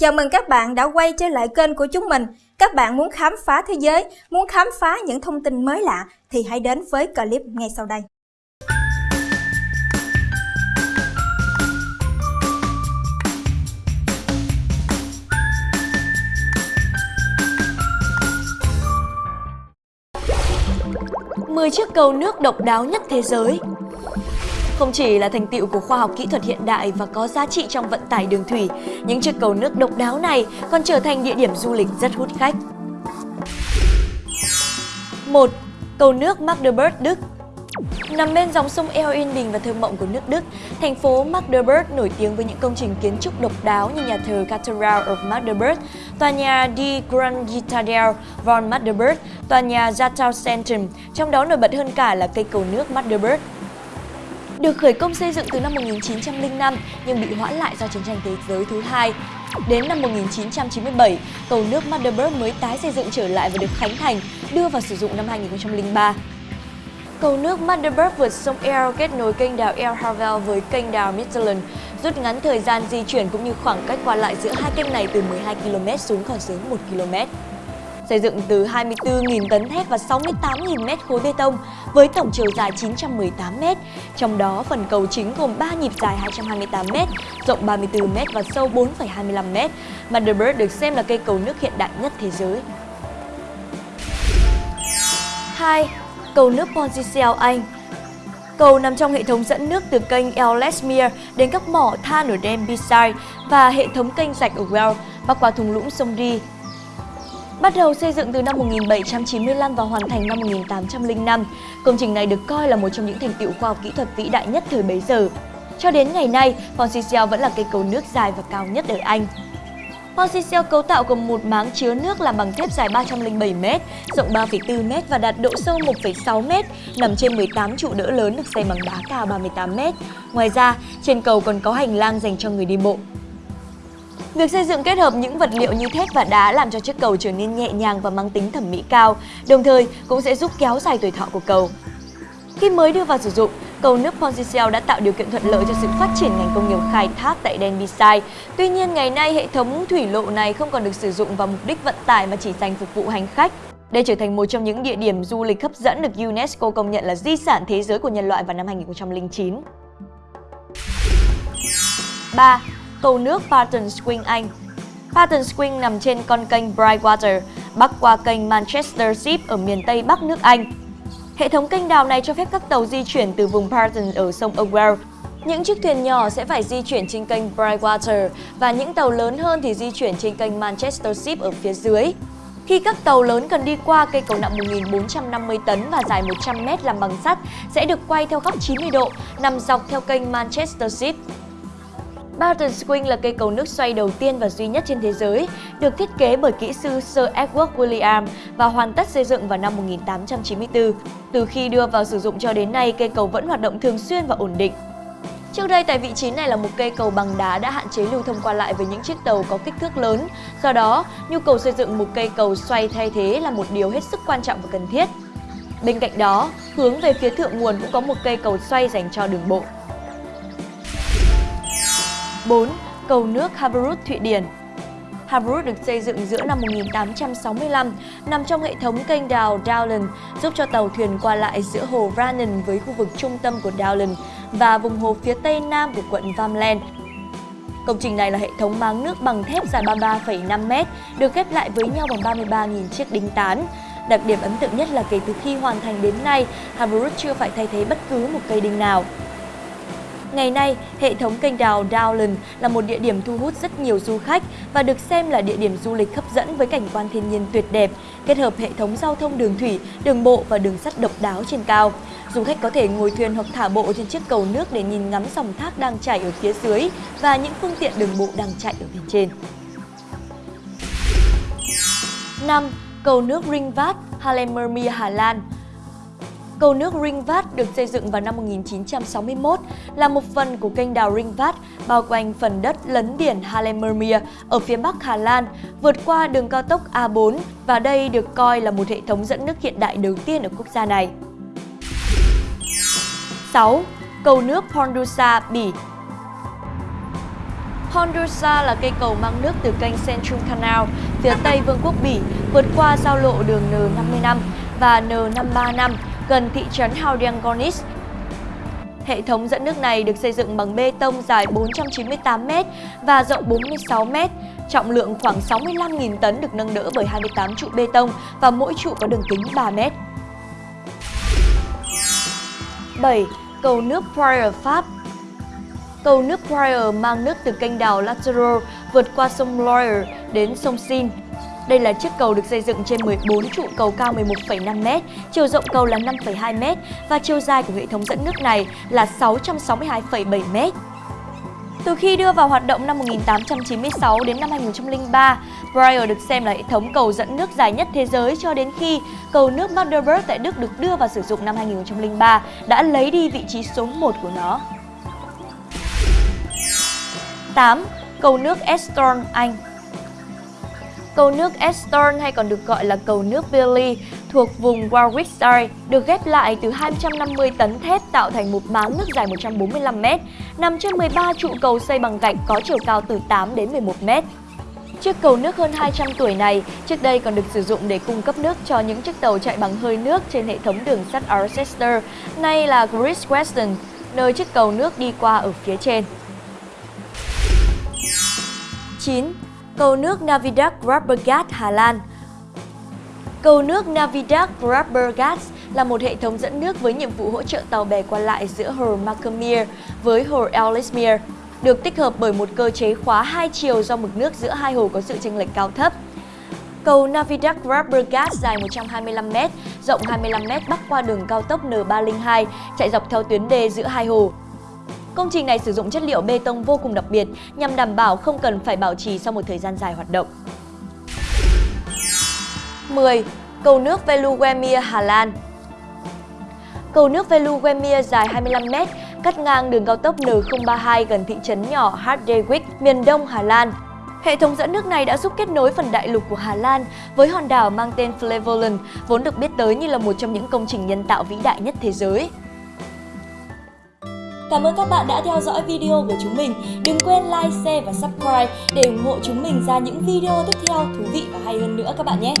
Chào mừng các bạn đã quay trở lại kênh của chúng mình. Các bạn muốn khám phá thế giới, muốn khám phá những thông tin mới lạ thì hãy đến với clip ngay sau đây. Mười chiếc cầu nước độc đáo nhất thế giới không chỉ là thành tựu của khoa học kỹ thuật hiện đại và có giá trị trong vận tải đường thủy, những chiếc cầu nước độc đáo này còn trở thành địa điểm du lịch rất hút khách. 1. Cầu nước Magdeburg, Đức Nằm bên dòng sông eo yên bình và thơ mộng của nước Đức, thành phố Magdeburg nổi tiếng với những công trình kiến trúc độc đáo như nhà thờ Cathedral of Magdeburg, tòa nhà Die Grundgitadel von Magdeburg, tòa nhà Zataucentrum, trong đó nổi bật hơn cả là cây cầu nước Magdeburg được khởi công xây dựng từ năm 1905 nhưng bị hoãn lại do chiến tranh thế giới thứ hai. Đến năm 1997, cầu nước Magdeburg mới tái xây dựng trở lại và được khánh thành, đưa vào sử dụng năm 2003. Cầu nước Magdeburg vượt sông Eel kết nối kênh đào El Havel với kênh đào Midland rút ngắn thời gian di chuyển cũng như khoảng cách qua lại giữa hai kênh này từ 12 km xuống còn dưới 1 km xây dựng từ 24.000 tấn thép và 68.000 mét khối bê tông với tổng chiều dài 918 mét. Trong đó, phần cầu chính gồm 3 nhịp dài 228 mét, rộng 34 mét và sâu 4,25 mét. Magdeburg được xem là cây cầu nước hiện đại nhất thế giới. 2. Cầu nước Pontcell Anh Cầu nằm trong hệ thống dẫn nước từ kênh Ellesmere đến các mỏ than ở Denbighshire và hệ thống kênh rạch ở Wells bắc qua thung lũng sông Dee. Bắt đầu xây dựng từ năm 1795 và hoàn thành năm 1805, công trình này được coi là một trong những thành tựu khoa học kỹ thuật vĩ đại nhất thời bấy giờ. Cho đến ngày nay, Pontcell vẫn là cây cầu nước dài và cao nhất ở Anh. Pontcell cấu tạo gồm một máng chứa nước làm bằng thép dài 307m, rộng 3,4m và đạt độ sâu 1,6m, nằm trên 18 trụ đỡ lớn được xây bằng đá cao 38m. Ngoài ra, trên cầu còn có hành lang dành cho người đi bộ. Việc xây dựng kết hợp những vật liệu như thép và đá làm cho chiếc cầu trở nên nhẹ nhàng và mang tính thẩm mỹ cao, đồng thời cũng sẽ giúp kéo dài tuổi thọ của cầu. Khi mới đưa vào sử dụng, cầu nước Pontcell đã tạo điều kiện thuận lợi cho sự phát triển ngành công nghiệp khai thác tại Denbighshire. Tuy nhiên, ngày nay hệ thống thủy lộ này không còn được sử dụng vào mục đích vận tải mà chỉ dành phục vụ hành khách. Đây trở thành một trong những địa điểm du lịch hấp dẫn được UNESCO công nhận là di sản thế giới của nhân loại vào năm 2009. 3 cầu nước Barton Swing Anh. Barton Swing nằm trên con kênh Brightwater, bắc qua kênh Manchester Ship ở miền Tây Bắc nước Anh. Hệ thống kênh đào này cho phép các tàu di chuyển từ vùng Barton ở sông Owell. Những chiếc thuyền nhỏ sẽ phải di chuyển trên kênh Brightwater và những tàu lớn hơn thì di chuyển trên kênh Manchester Ship ở phía dưới. Khi các tàu lớn cần đi qua cây cầu nặng 1.450 tấn và dài 100 m làm bằng sắt sẽ được quay theo góc 90 độ, nằm dọc theo kênh Manchester Ship. Barton Swing là cây cầu nước xoay đầu tiên và duy nhất trên thế giới, được thiết kế bởi kỹ sư Sir Edward William và hoàn tất xây dựng vào năm 1894. Từ khi đưa vào sử dụng cho đến nay, cây cầu vẫn hoạt động thường xuyên và ổn định. Trước đây tại vị trí này là một cây cầu bằng đá đã hạn chế lưu thông qua lại với những chiếc tàu có kích thước lớn. Do đó, nhu cầu xây dựng một cây cầu xoay thay thế là một điều hết sức quan trọng và cần thiết. Bên cạnh đó, hướng về phía thượng nguồn cũng có một cây cầu xoay dành cho đường bộ. 4. Cầu nước Haverud Thụy Điển Haverud được xây dựng giữa năm 1865, nằm trong hệ thống kênh đào Dowland, giúp cho tàu thuyền qua lại giữa hồ Brannan với khu vực trung tâm của Dowland và vùng hồ phía tây nam của quận Vamland. Công trình này là hệ thống máng nước bằng thép dài 33,5m, được ghép lại với nhau bằng 33.000 chiếc đinh tán. Đặc điểm ấn tượng nhất là kể từ khi hoàn thành đến nay, Haverud chưa phải thay thế bất cứ một cây đinh nào. Ngày nay, hệ thống kênh đào Dowland là một địa điểm thu hút rất nhiều du khách và được xem là địa điểm du lịch hấp dẫn với cảnh quan thiên nhiên tuyệt đẹp, kết hợp hệ thống giao thông đường thủy, đường bộ và đường sắt độc đáo trên cao. Du khách có thể ngồi thuyền hoặc thả bộ trên chiếc cầu nước để nhìn ngắm dòng thác đang chảy ở phía dưới và những phương tiện đường bộ đang chạy ở bên trên. 5. Cầu nước Ringvat, Haarlemmermeer, Hà Lan Cầu nước Ringvat được xây dựng vào năm 1961 là một phần của kênh đào Ringvat bao quanh phần đất lấn biển Haarlemmermeer ở phía bắc Hà Lan, vượt qua đường cao tốc A4 và đây được coi là một hệ thống dẫn nước hiện đại đầu tiên ở quốc gia này. 6. Cầu nước Pondusa, Bỉ Pondusa là cây cầu mang nước từ kênh Central Canal, phía tây Vương quốc Bỉ, vượt qua giao lộ đường N55 và N535 gần thị trấn Haudiangonis. Hệ thống dẫn nước này được xây dựng bằng bê tông dài 498m và rộng 46m, trọng lượng khoảng 65.000 tấn được nâng đỡ bởi 28 trụ bê tông và mỗi trụ có đường kính 3m. 7. Cầu nước Poirier Pháp Cầu nước Poirier mang nước từ kênh đào Lateral vượt qua sông Loire đến sông Seine. Đây là chiếc cầu được xây dựng trên 14 trụ cầu cao 11,5m, chiều rộng cầu là 5,2m và chiều dài của hệ thống dẫn nước này là 662,7m. Từ khi đưa vào hoạt động năm 1896 đến năm 2003, Briar được xem là hệ thống cầu dẫn nước dài nhất thế giới cho đến khi cầu nước Magdeburg tại Đức được đưa vào sử dụng năm 2003 đã lấy đi vị trí số 1 của nó. 8. Cầu nước Estorn, Anh Cầu nước Estorn hay còn được gọi là cầu nước Billy thuộc vùng Warwickshire được ghép lại từ 250 tấn thép tạo thành một máng nước dài 145 m, nằm trên 13 trụ cầu xây bằng gạch có chiều cao từ 8 đến 11 m. Chiếc cầu nước hơn 200 tuổi này trước đây còn được sử dụng để cung cấp nước cho những chiếc tàu chạy bằng hơi nước trên hệ thống đường sắt Arcester, nay là Great Western, nơi chiếc cầu nước đi qua ở phía trên. 9. Cầu nước Navidad Grabbergat, Hà Lan Cầu nước Navidad Grabbergat là một hệ thống dẫn nước với nhiệm vụ hỗ trợ tàu bè qua lại giữa hồ Macamere với hồ Ellesmere, được tích hợp bởi một cơ chế khóa hai chiều do mực nước giữa hai hồ có sự chênh lệch cao thấp. Cầu Navidad Grabbergat dài 125m, rộng 25m bắc qua đường cao tốc N302 chạy dọc theo tuyến đê giữa hai hồ. Công trình này sử dụng chất liệu bê tông vô cùng đặc biệt nhằm đảm bảo không cần phải bảo trì sau một thời gian dài hoạt động. 10. Cầu nước Veluwemir, Hà Lan Cầu nước Veluwemir dài 25m, cắt ngang đường cao tốc N032 gần thị trấn nhỏ Harderwijk, miền đông Hà Lan. Hệ thống dẫn nước này đã giúp kết nối phần đại lục của Hà Lan với hòn đảo mang tên Flevoland, vốn được biết tới như là một trong những công trình nhân tạo vĩ đại nhất thế giới. Cảm ơn các bạn đã theo dõi video của chúng mình. Đừng quên like, share và subscribe để ủng hộ chúng mình ra những video tiếp theo thú vị và hay hơn nữa các bạn nhé.